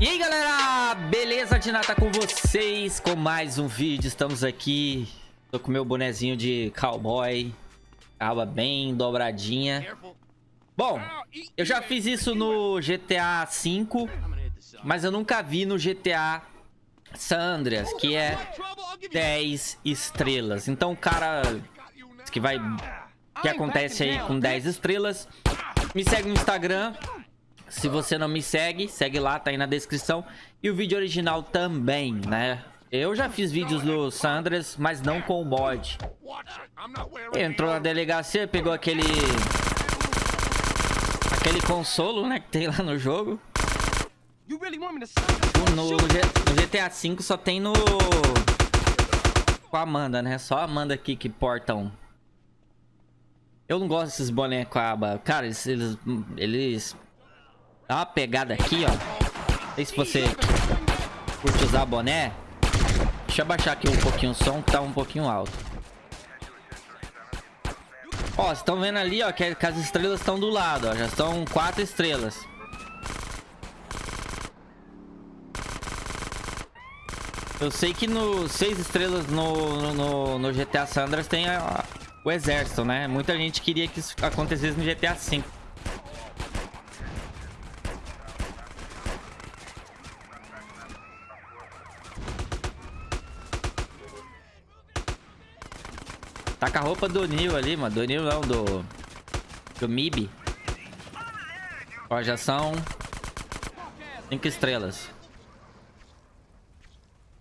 E aí galera, beleza? Dinata com vocês com mais um vídeo, estamos aqui. Tô com meu bonezinho de cowboy. Aba bem dobradinha. Bom, eu já fiz isso no GTA V Mas eu nunca vi no GTA San Andreas Que é 10 estrelas. Então o cara que vai... que acontece aí com 10 estrelas. Me segue no Instagram se você não me segue, segue lá, tá aí na descrição. E o vídeo original também, né? Eu já fiz vídeos do Sandras, mas não com o bot. Entrou na delegacia, pegou aquele... Aquele consolo, né, que tem lá no jogo. No, no, no GTA V só tem no... Com a Amanda, né? Só a Amanda aqui que portam. Eu não gosto desses bonecos aba. Cara, eles, eles, eles Dá uma pegada aqui, ó. Não sei se você curte usar boné. Deixa eu abaixar aqui um pouquinho o som, que tá um pouquinho alto. Ó, vocês estão vendo ali, ó, que, as estrelas estão do lado, ó. Já estão quatro estrelas. Eu sei que no seis estrelas no, no, no GTA Sandras tem a, o exército, né? Muita gente queria que isso acontecesse no GTA V. Com a roupa do Nil ali, mano. Do Nil não, do... Do Mib. Ó, já são... Cinco estrelas.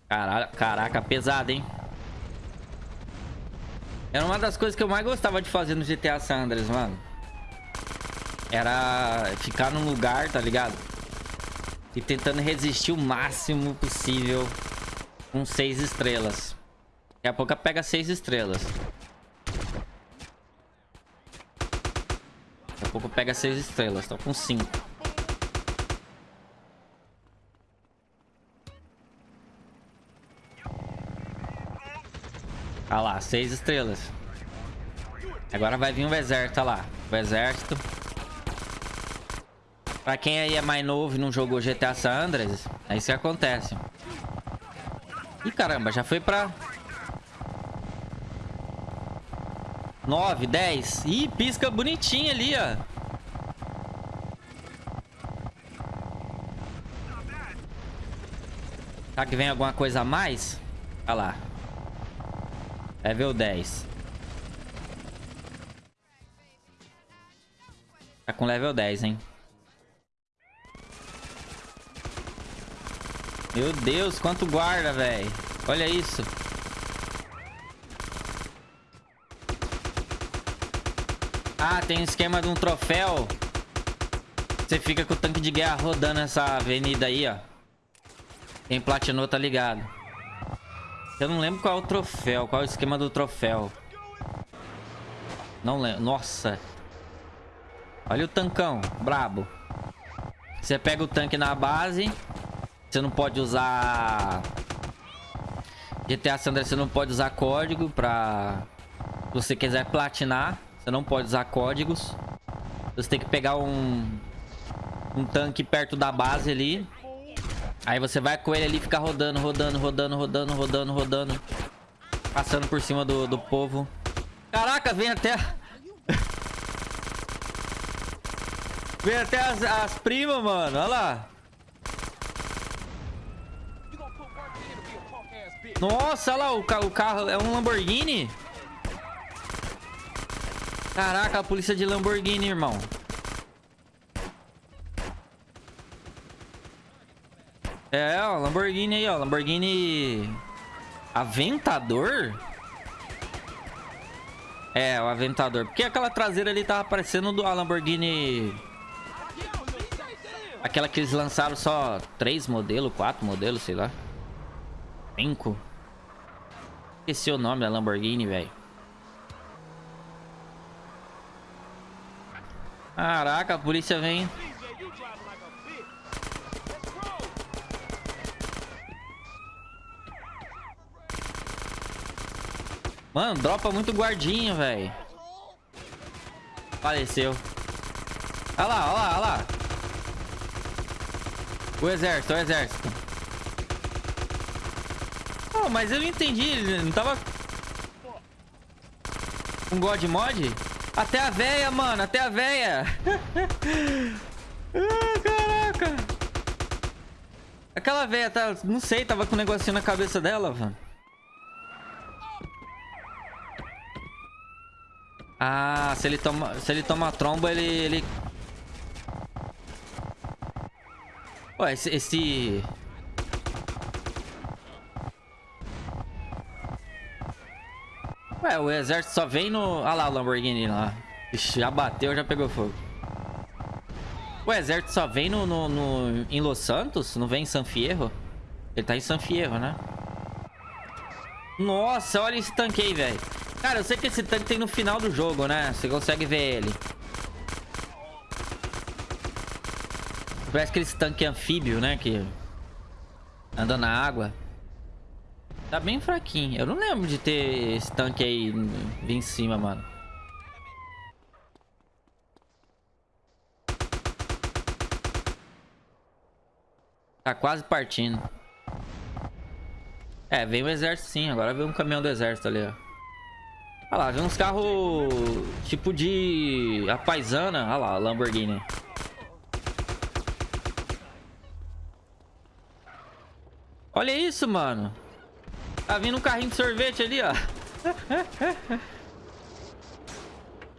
Caraca, caraca, pesado, hein? Era uma das coisas que eu mais gostava de fazer no GTA San Andreas, mano. Era ficar num lugar, tá ligado? E tentando resistir o máximo possível com seis estrelas. Daqui a pouco pega seis estrelas. Pouco pega seis estrelas. Tô com cinco. Olha lá, seis estrelas. Agora vai vir o exército, lá. O exército. Pra quem aí é mais novo e não jogou GTA San Andreas, é isso que acontece. Ih, caramba, já foi pra 9, 10. Ih, pisca bonitinho ali, ó. Será que vem alguma coisa a mais? Olha lá. Level 10. Tá com level 10, hein? Meu Deus, quanto guarda, velho. Olha isso. Ah, tem um esquema de um troféu. Você fica com o tanque de guerra rodando essa avenida aí, ó. Quem platinou tá ligado. Eu não lembro qual é o troféu. Qual é o esquema do troféu. Não lembro. Nossa. Olha o tancão. Brabo. Você pega o tanque na base. Você não pode usar... GTA Sandra, você não pode usar código pra... Se você quiser platinar. Você não pode usar códigos. Você tem que pegar um... Um tanque perto da base ali. Aí você vai com ele ali, fica rodando, rodando, rodando, rodando, rodando, rodando. Passando por cima do, do povo. Caraca, vem até... vem até as, as primas, mano. Olha lá. Nossa, olha lá, o, o carro é um Lamborghini. Caraca, a polícia de Lamborghini, irmão. É, ó, Lamborghini aí, ó. Lamborghini... Aventador? É, o Aventador. Porque aquela traseira ali tava parecendo do Lamborghini... Aquela que eles lançaram só três modelos, quatro modelos, sei lá. Cinco. Esqueci o nome da Lamborghini, velho. Caraca, a polícia vem. Mano, dropa muito guardinho, velho. Faleceu. Olha lá, olha lá, olha lá. O exército, o exército. Oh, mas eu não entendi. Ele não tava... Um God Mod? Até a véia, mano. Até a véia. ah, caraca. Aquela véia, tá... Não sei, tava com um negocinho na cabeça dela, mano. Ah, se ele toma, se ele toma tromba, ele, ele... Ué, esse, esse... Ué, o exército só vem no... Ah lá o Lamborghini lá. Ixi, já bateu, já pegou fogo. O exército só vem no, no, no, em Los Santos? Não vem em San Fierro? Ele tá em San Fierro, né? Nossa, olha esse tanque aí, velho. Cara, eu sei que esse tanque tem no final do jogo, né? Você consegue ver ele. Parece aquele tanque anfíbio, né? Que anda na água. Tá bem fraquinho. Eu não lembro de ter esse tanque aí vir em cima, mano. Tá quase partindo. É, vem o exército sim. Agora vem um caminhão do exército ali, ó. Olha lá, vem uns carros tipo de... A paisana. Olha lá, Lamborghini. Olha isso, mano. Tá vindo um carrinho de sorvete ali, ó.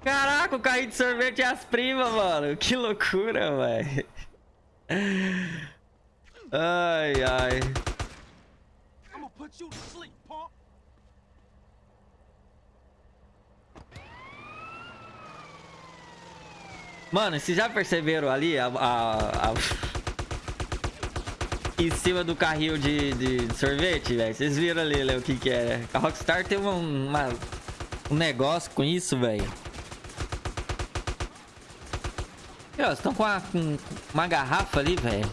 Caraca, o carrinho de sorvete é as primas, mano. Que loucura, velho. Ai, ai. Mano, vocês já perceberam ali a, a, a... em cima do carrinho de, de sorvete, velho? Vocês viram ali, né, o que que é? A Rockstar tem uma, uma um negócio com isso, velho. Estão com, com uma garrafa ali, velho.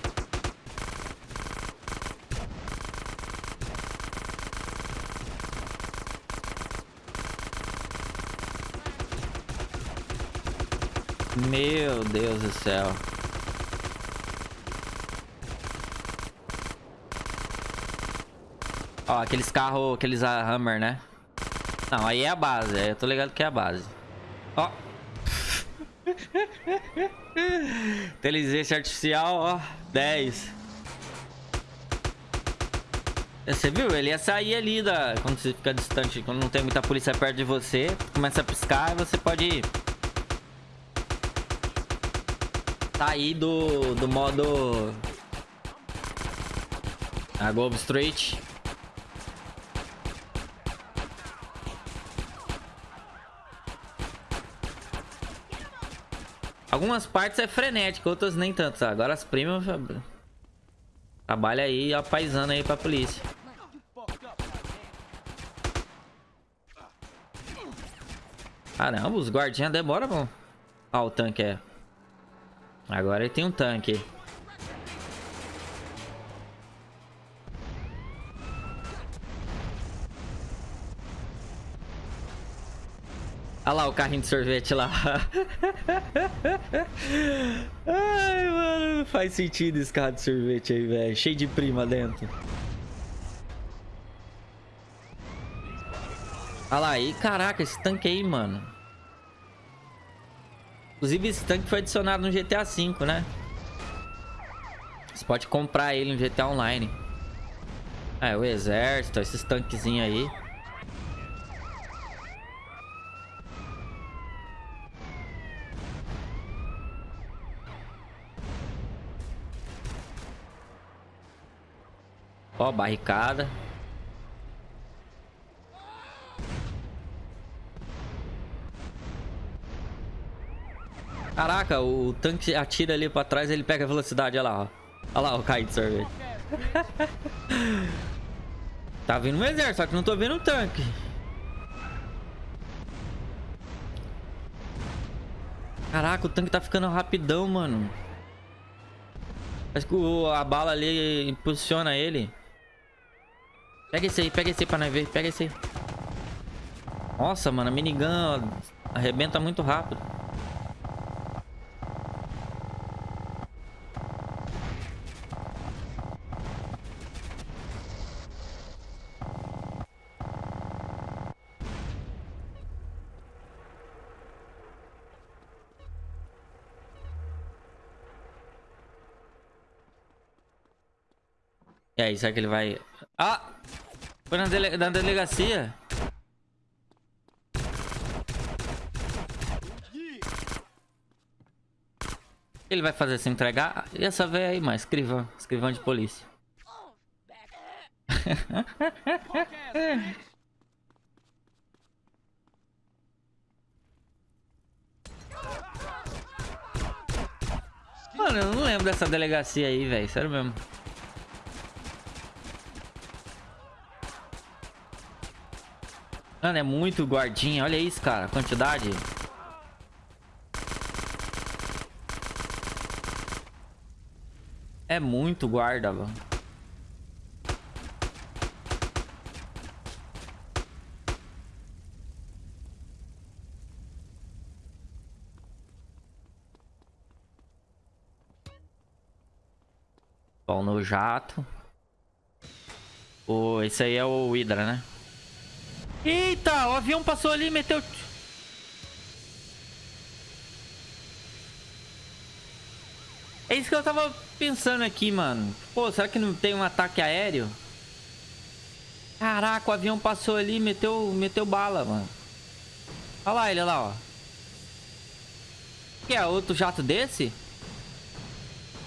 Meu Deus do céu. Ó, aqueles carros, aqueles Hammer, né? Não, aí é a base. Eu tô ligado que é a base. Ó. Inteligência artificial, ó. 10. Você viu? Ele ia sair ali da... Quando você fica distante, quando não tem muita polícia perto de você. Começa a piscar e você pode ir sair tá do, do modo... A Globo Algumas partes é frenético, outras nem tanto. Agora as primas... Trabalha aí, apaisando aí pra polícia. Caramba, os guardinhas demoram, bom. Ah, o tanque é. Agora ele tem um tanque. Olha lá o carrinho de sorvete lá. Ai, mano, faz sentido esse carro de sorvete aí, velho. Cheio de prima dentro. Olha lá, e caraca, esse tanque aí, mano. Inclusive, esse tanque foi adicionado no GTA V, né? Você pode comprar ele no GTA Online. É, o exército, esses tanquezinhos aí. Ó, barricada. Caraca, o tanque atira ali pra trás ele pega a velocidade. Olha lá, ó. Olha lá o sorvete. tá vindo um exército, só que não tô vendo um tanque. Caraca, o tanque tá ficando rapidão, mano. Parece que a bala ali impulsiona ele. Pega esse aí, pega esse aí pra nós ver. Pega esse aí. Nossa, mano, a minigun arrebenta muito rápido. E aí, será que ele vai ah! Foi na, dele... na delegacia. Ele vai fazer se entregar? E essa velha aí, mas escrivã. Escrivã de polícia. Mano, eu não lembro dessa delegacia aí, velho. Sério mesmo. Mano, é muito guardinha. Olha isso, cara. Quantidade. É muito guarda, mano. Bom, no jato. Oh, esse aí é o Hydra, né? Eita, o avião passou ali e meteu... É isso que eu tava pensando aqui, mano. Pô, será que não tem um ataque aéreo? Caraca, o avião passou ali e meteu, meteu bala, mano. Olha lá ele, olha lá, ó. Que é outro jato desse?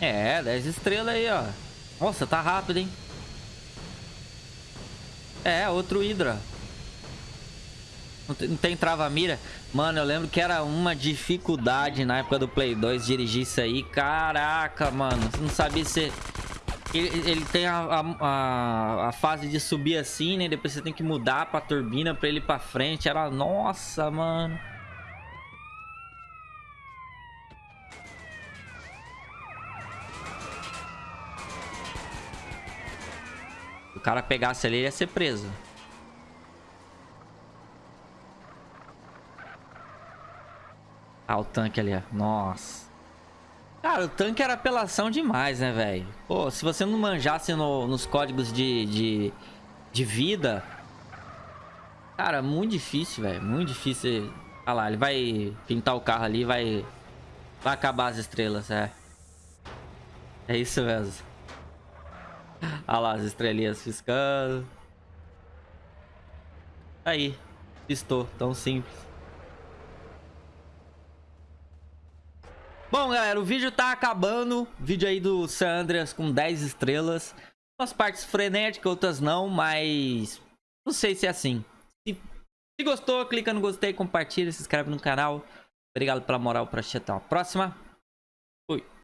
É, 10 estrelas aí, ó. Nossa, tá rápido, hein? É, outro Hydra. Não tem, trava-mira. Mano, eu lembro que era uma dificuldade na época do Play 2 dirigir isso aí. Caraca, mano. Você não sabia se... Ele, ele tem a, a, a, fase de subir assim, né? Depois você tem que mudar pra turbina pra ele ir pra frente. Era... Nossa, mano. o cara pegasse ali, ele ia ser preso. Ah, o tanque ali, ó. Nossa. Cara, o tanque era apelação demais, né, velho? Pô, se você não manjasse no, nos códigos de, de, de vida... Cara, muito difícil, velho. Muito difícil. Olha lá, ele vai pintar o carro ali vai... Vai acabar as estrelas, é. É isso mesmo. Olha lá as estrelinhas piscando. Aí. Pistou. Tão simples. Bom, galera, o vídeo tá acabando. Vídeo aí do San Andreas com 10 estrelas. Umas partes frenéticas, outras não, mas... Não sei se é assim. Se, se gostou, clica no gostei, compartilha, se inscreve no canal. Obrigado pela moral pra assistir. Até a próxima. Fui.